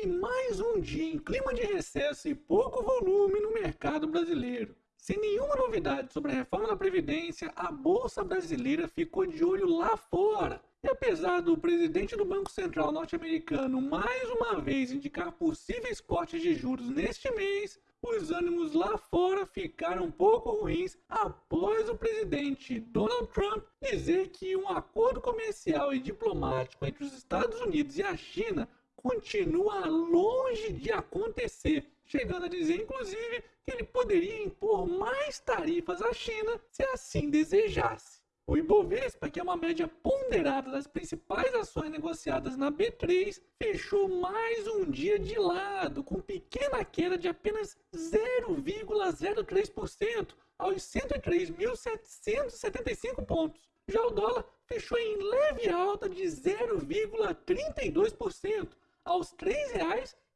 e mais um dia em clima de recesso e pouco volume no mercado brasileiro. Sem nenhuma novidade sobre a reforma da Previdência, a Bolsa Brasileira ficou de olho lá fora. E apesar do presidente do Banco Central norte-americano mais uma vez indicar possíveis cortes de juros neste mês, os ânimos lá fora ficaram um pouco ruins após o presidente Donald Trump dizer que um acordo comercial e diplomático entre os Estados Unidos e a China continua longe de acontecer, chegando a dizer inclusive que ele poderia impor mais tarifas à China se assim desejasse. O Ibovespa, que é uma média ponderada das principais ações negociadas na B3, fechou mais um dia de lado, com pequena queda de apenas 0,03% aos 103.775 pontos. Já o dólar fechou em leve alta de 0,32% aos R$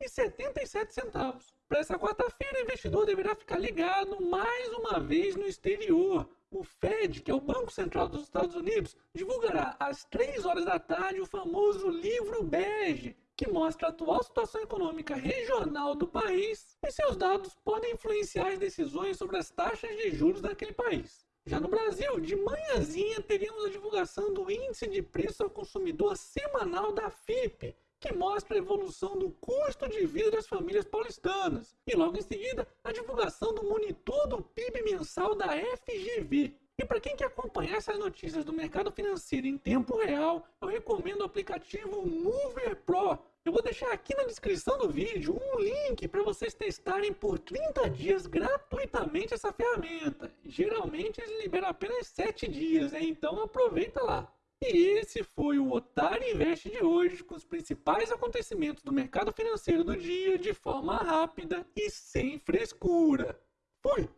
3,77. Para essa quarta-feira, o investidor deverá ficar ligado mais uma vez no exterior o Fed, que é o Banco Central dos Estados Unidos, divulgará às 3 horas da tarde o famoso livro bege, que mostra a atual situação econômica regional do país e seus dados podem influenciar as decisões sobre as taxas de juros daquele país. Já no Brasil, de manhãzinha teríamos a divulgação do Índice de Preço ao Consumidor Semanal da FIP, que mostra a evolução do custo de vida das famílias paulistanas. E logo em seguida, a divulgação do monitor do PIB mensal da FGV. E para quem quer acompanhar essas notícias do mercado financeiro em tempo real, eu recomendo o aplicativo Mover Pro. Eu vou deixar aqui na descrição do vídeo um link para vocês testarem por 30 dias gratuitamente essa ferramenta. Geralmente eles liberam apenas 7 dias, então aproveita lá. E esse foi o Otário Invest de hoje, com os principais acontecimentos do mercado financeiro do dia de forma rápida e sem frescura. Fui!